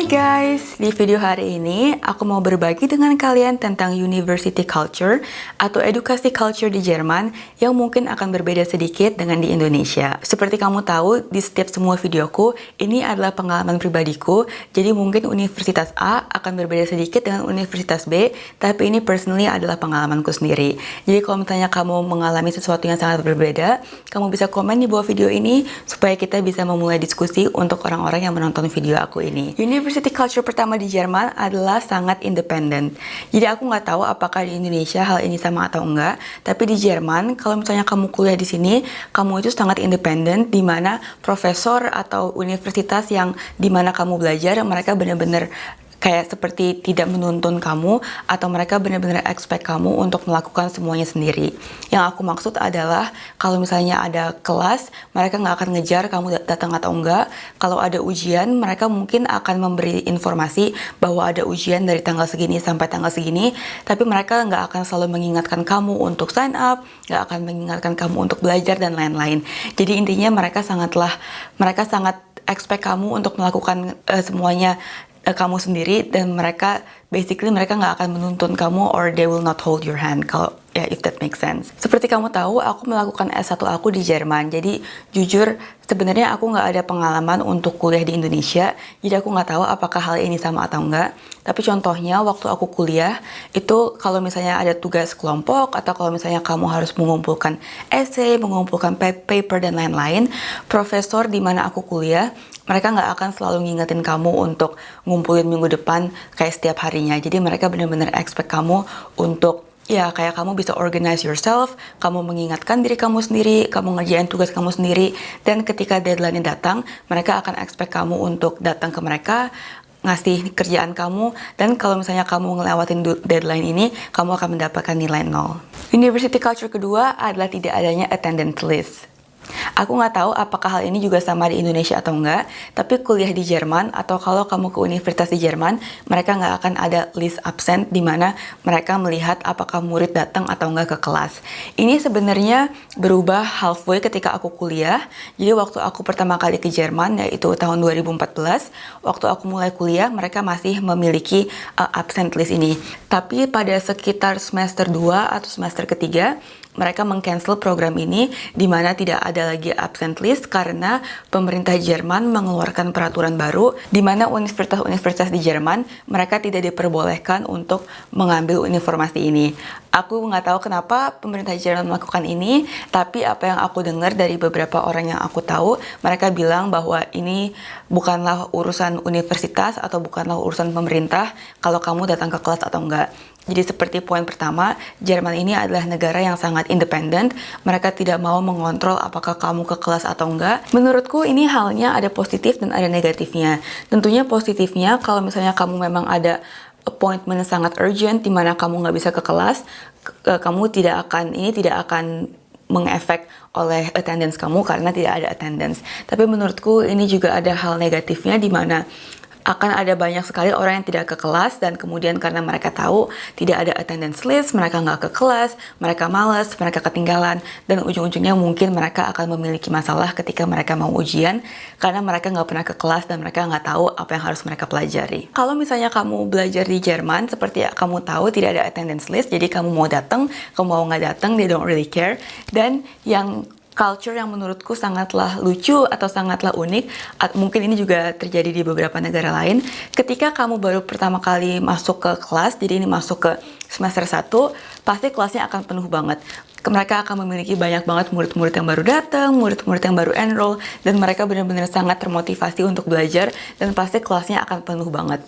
Hai guys, di video hari ini aku mau berbagi dengan kalian tentang university culture atau edukasi culture di Jerman yang mungkin akan berbeda sedikit dengan di Indonesia. Seperti kamu tahu, di setiap semua videoku, ini adalah pengalaman pribadiku, jadi mungkin universitas A akan berbeda sedikit dengan universitas B, tapi ini personally adalah pengalamanku sendiri. Jadi kalau misalnya kamu mengalami sesuatu yang sangat berbeda, kamu bisa komen di bawah video ini supaya kita bisa memulai diskusi untuk orang-orang yang menonton video aku ini. Culture pertama di Jerman adalah sangat independen. Jadi aku nggak tahu apakah di Indonesia hal ini sama atau enggak, tapi di Jerman kalau misalnya kamu kuliah di sini, kamu itu sangat independen di mana profesor atau universitas yang di mana kamu belajar mereka benar-benar kayak seperti tidak menuntun kamu atau mereka benar-benar expect kamu untuk melakukan semuanya sendiri. Yang aku maksud adalah kalau misalnya ada kelas, mereka nggak akan ngejar kamu datang atau enggak. Kalau ada ujian, mereka mungkin akan memberi informasi bahwa ada ujian dari tanggal segini sampai tanggal segini, tapi mereka nggak akan selalu mengingatkan kamu untuk sign up, nggak akan mengingatkan kamu untuk belajar dan lain-lain. Jadi intinya mereka sangatlah, mereka sangat expect kamu untuk melakukan uh, semuanya kamu sendiri dan mereka basically mereka nggak akan menuntun kamu or they will not hold your hand kalau ya if that makes sense. Seperti kamu tahu, aku melakukan S1 aku di Jerman. Jadi jujur sebenarnya aku nggak ada pengalaman untuk kuliah di Indonesia. Jadi aku nggak tahu apakah hal ini sama atau enggak. Tapi contohnya waktu aku kuliah itu kalau misalnya ada tugas kelompok atau kalau misalnya kamu harus mengumpulkan essay, mengumpulkan paper dan lain-lain, profesor di mana aku kuliah mereka nggak akan selalu ngingetin kamu untuk ngumpulin minggu depan kayak setiap harinya. Jadi mereka benar-benar expect kamu untuk ya kayak kamu bisa organize yourself, kamu mengingatkan diri kamu sendiri, kamu ngerjain tugas kamu sendiri, dan ketika deadline datang, mereka akan expect kamu untuk datang ke mereka, ngasih kerjaan kamu, dan kalau misalnya kamu ngelewatin deadline ini, kamu akan mendapatkan nilai nol. University culture kedua adalah tidak adanya attendance list. Aku nggak tahu apakah hal ini juga sama di Indonesia atau enggak, tapi kuliah di Jerman atau kalau kamu ke universitas di Jerman, mereka nggak akan ada list absent di mana mereka melihat apakah murid datang atau enggak ke kelas. Ini sebenarnya berubah halfway ketika aku kuliah. Jadi waktu aku pertama kali ke Jerman yaitu tahun 2014, waktu aku mulai kuliah mereka masih memiliki uh, absent list ini. Tapi pada sekitar semester 2 atau semester ketiga, mereka mengcancel program ini di mana tidak ada lagi absent list karena pemerintah Jerman mengeluarkan peraturan baru di mana universitas-universitas di Jerman mereka tidak diperbolehkan untuk mengambil informasi ini. Aku nggak tahu kenapa pemerintah Jerman melakukan ini, tapi apa yang aku dengar dari beberapa orang yang aku tahu, mereka bilang bahwa ini bukanlah urusan universitas atau bukanlah urusan pemerintah kalau kamu datang ke kelas atau enggak. Jadi seperti poin pertama, Jerman ini adalah negara yang sangat independen. Mereka tidak mau mengontrol apakah kamu ke kelas atau enggak. Menurutku ini halnya ada positif dan ada negatifnya. Tentunya positifnya kalau misalnya kamu memang ada appointment sangat urgent di mana kamu nggak bisa ke kelas, kamu tidak akan ini tidak akan mengefek oleh attendance kamu karena tidak ada attendance. Tapi menurutku ini juga ada hal negatifnya di mana akan ada banyak sekali orang yang tidak ke kelas dan kemudian karena mereka tahu tidak ada attendance list, mereka nggak ke kelas, mereka males, mereka ketinggalan dan ujung-ujungnya mungkin mereka akan memiliki masalah ketika mereka mau ujian karena mereka nggak pernah ke kelas dan mereka nggak tahu apa yang harus mereka pelajari. Kalau misalnya kamu belajar di Jerman, seperti kamu tahu tidak ada attendance list, jadi kamu mau datang, kamu mau nggak datang, they don't really care. Dan yang culture yang menurutku sangatlah lucu atau sangatlah unik mungkin ini juga terjadi di beberapa negara lain ketika kamu baru pertama kali masuk ke kelas jadi ini masuk ke semester 1 pasti kelasnya akan penuh banget mereka akan memiliki banyak banget murid-murid yang baru datang, murid-murid yang baru enroll, dan mereka benar-benar sangat termotivasi untuk belajar, dan pasti kelasnya akan penuh banget.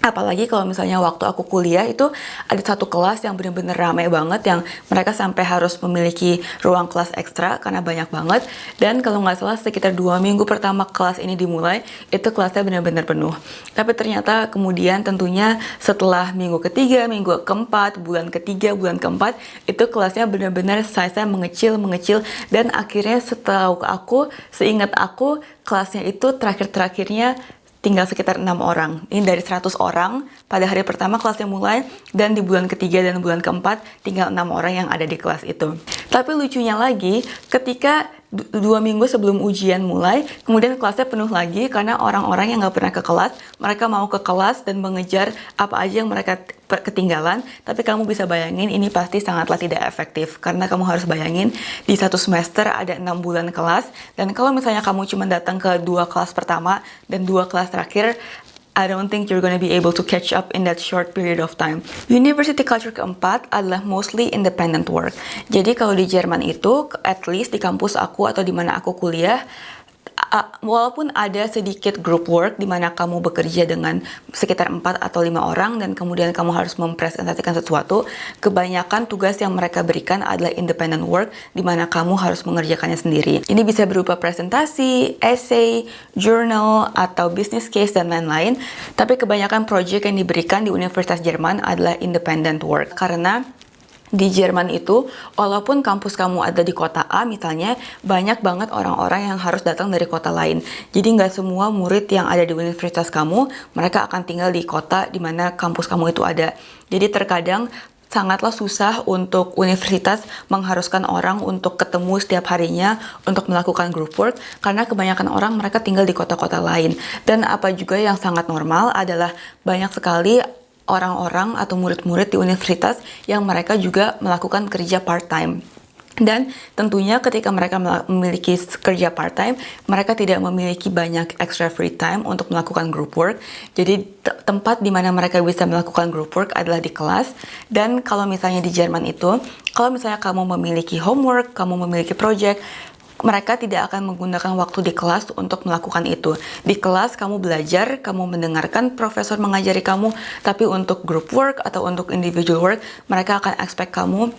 Apalagi kalau misalnya waktu aku kuliah itu ada satu kelas yang bener-bener ramai banget yang mereka sampai harus memiliki ruang kelas ekstra karena banyak banget dan kalau nggak salah sekitar dua minggu pertama kelas ini dimulai itu kelasnya benar-benar penuh. Tapi ternyata kemudian tentunya setelah minggu ketiga, minggu keempat, bulan ketiga, bulan keempat itu kelasnya benar-benar size-nya mengecil, mengecil dan akhirnya setahu aku, seingat aku kelasnya itu terakhir-terakhirnya tinggal sekitar enam orang. Ini dari 100 orang pada hari pertama kelasnya mulai dan di bulan ketiga dan bulan keempat tinggal enam orang yang ada di kelas itu. Tapi lucunya lagi, ketika dua minggu sebelum ujian mulai, kemudian kelasnya penuh lagi karena orang-orang yang nggak pernah ke kelas, mereka mau ke kelas dan mengejar apa aja yang mereka ketinggalan, tapi kamu bisa bayangin ini pasti sangatlah tidak efektif karena kamu harus bayangin di satu semester ada enam bulan kelas dan kalau misalnya kamu cuma datang ke dua kelas pertama dan dua kelas terakhir I don't think you're gonna be able to catch up in that short period of time. University culture keempat adalah mostly independent work. Jadi kalau di Jerman itu, at least di kampus aku atau di mana aku kuliah, walaupun ada sedikit group work di mana kamu bekerja dengan sekitar 4 atau 5 orang dan kemudian kamu harus mempresentasikan sesuatu, kebanyakan tugas yang mereka berikan adalah independent work di mana kamu harus mengerjakannya sendiri. Ini bisa berupa presentasi, essay, journal, atau business case dan lain-lain, tapi kebanyakan project yang diberikan di Universitas Jerman adalah independent work karena di Jerman itu, walaupun kampus kamu ada di kota A misalnya, banyak banget orang-orang yang harus datang dari kota lain. Jadi nggak semua murid yang ada di universitas kamu, mereka akan tinggal di kota di mana kampus kamu itu ada. Jadi terkadang sangatlah susah untuk universitas mengharuskan orang untuk ketemu setiap harinya untuk melakukan group work karena kebanyakan orang mereka tinggal di kota-kota lain dan apa juga yang sangat normal adalah banyak sekali orang-orang atau murid-murid di universitas yang mereka juga melakukan kerja part-time. Dan tentunya ketika mereka memiliki kerja part-time, mereka tidak memiliki banyak extra free time untuk melakukan group work. Jadi tempat di mana mereka bisa melakukan group work adalah di kelas. Dan kalau misalnya di Jerman itu, kalau misalnya kamu memiliki homework, kamu memiliki project, mereka tidak akan menggunakan waktu di kelas untuk melakukan itu. Di kelas kamu belajar, kamu mendengarkan profesor mengajari kamu, tapi untuk group work atau untuk individual work, mereka akan expect kamu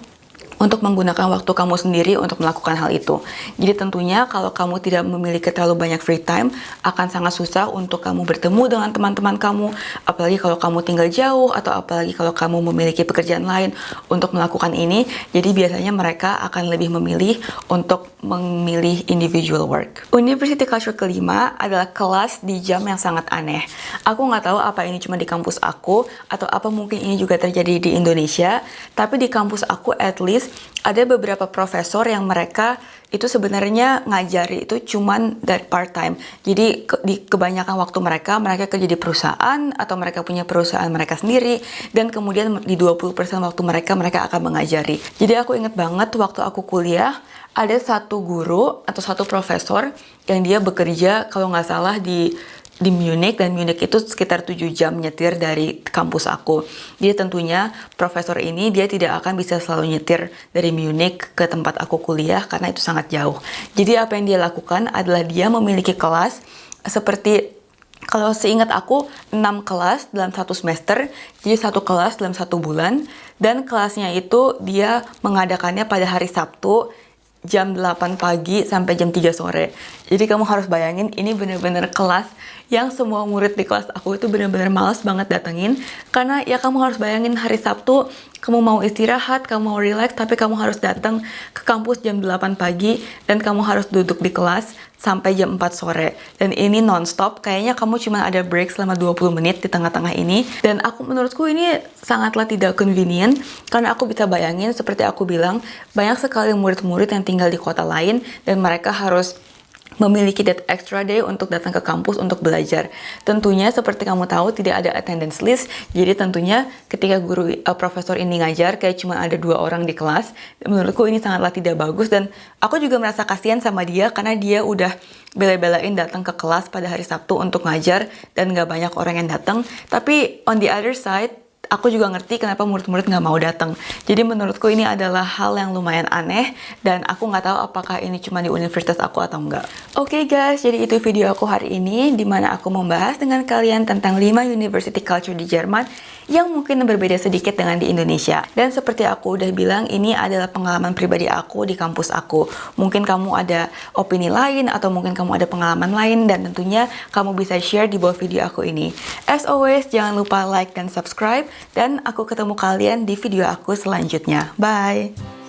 untuk menggunakan waktu kamu sendiri untuk melakukan hal itu. Jadi tentunya kalau kamu tidak memiliki terlalu banyak free time, akan sangat susah untuk kamu bertemu dengan teman-teman kamu, apalagi kalau kamu tinggal jauh atau apalagi kalau kamu memiliki pekerjaan lain untuk melakukan ini. Jadi biasanya mereka akan lebih memilih untuk memilih individual work. University culture kelima adalah kelas di jam yang sangat aneh. Aku nggak tahu apa ini cuma di kampus aku atau apa mungkin ini juga terjadi di Indonesia, tapi di kampus aku at least ada beberapa profesor yang mereka itu sebenarnya ngajari itu cuman dari part time. Jadi ke, di kebanyakan waktu mereka mereka kerja di perusahaan atau mereka punya perusahaan mereka sendiri dan kemudian di 20% waktu mereka mereka akan mengajari. Jadi aku inget banget waktu aku kuliah ada satu guru atau satu profesor yang dia bekerja kalau nggak salah di di Munich dan Munich itu sekitar 7 jam nyetir dari kampus aku. Jadi tentunya profesor ini dia tidak akan bisa selalu nyetir dari Munich ke tempat aku kuliah karena itu sangat jauh. Jadi apa yang dia lakukan adalah dia memiliki kelas seperti kalau seingat aku 6 kelas dalam satu semester, jadi satu kelas dalam satu bulan, dan kelasnya itu dia mengadakannya pada hari Sabtu jam 8 pagi sampai jam 3 sore. Jadi kamu harus bayangin ini bener-bener kelas yang semua murid di kelas aku itu benar-benar malas banget datengin. Karena ya kamu harus bayangin hari Sabtu kamu mau istirahat, kamu mau relax tapi kamu harus datang ke kampus jam 8 pagi dan kamu harus duduk di kelas sampai jam 4 sore. Dan ini nonstop kayaknya kamu cuma ada break selama 20 menit di tengah-tengah ini. Dan aku menurutku ini sangatlah tidak convenient karena aku bisa bayangin seperti aku bilang banyak sekali murid-murid yang tinggal di kota lain dan mereka harus memiliki that extra day untuk datang ke kampus untuk belajar. Tentunya seperti kamu tahu tidak ada attendance list, jadi tentunya ketika guru uh, profesor ini ngajar kayak cuma ada dua orang di kelas, menurutku ini sangatlah tidak bagus dan aku juga merasa kasihan sama dia karena dia udah bela-belain datang ke kelas pada hari Sabtu untuk ngajar dan nggak banyak orang yang datang. Tapi on the other side, aku juga ngerti kenapa murid-murid nggak mau datang. Jadi menurutku ini adalah hal yang lumayan aneh dan aku nggak tahu apakah ini cuma di universitas aku atau enggak. Oke okay guys, jadi itu video aku hari ini di mana aku membahas dengan kalian tentang 5 university culture di Jerman yang mungkin berbeda sedikit dengan di Indonesia. Dan seperti aku udah bilang, ini adalah pengalaman pribadi aku di kampus aku. Mungkin kamu ada opini lain atau mungkin kamu ada pengalaman lain dan tentunya kamu bisa share di bawah video aku ini. As always, jangan lupa like dan subscribe dan aku ketemu kalian di video aku selanjutnya. Bye!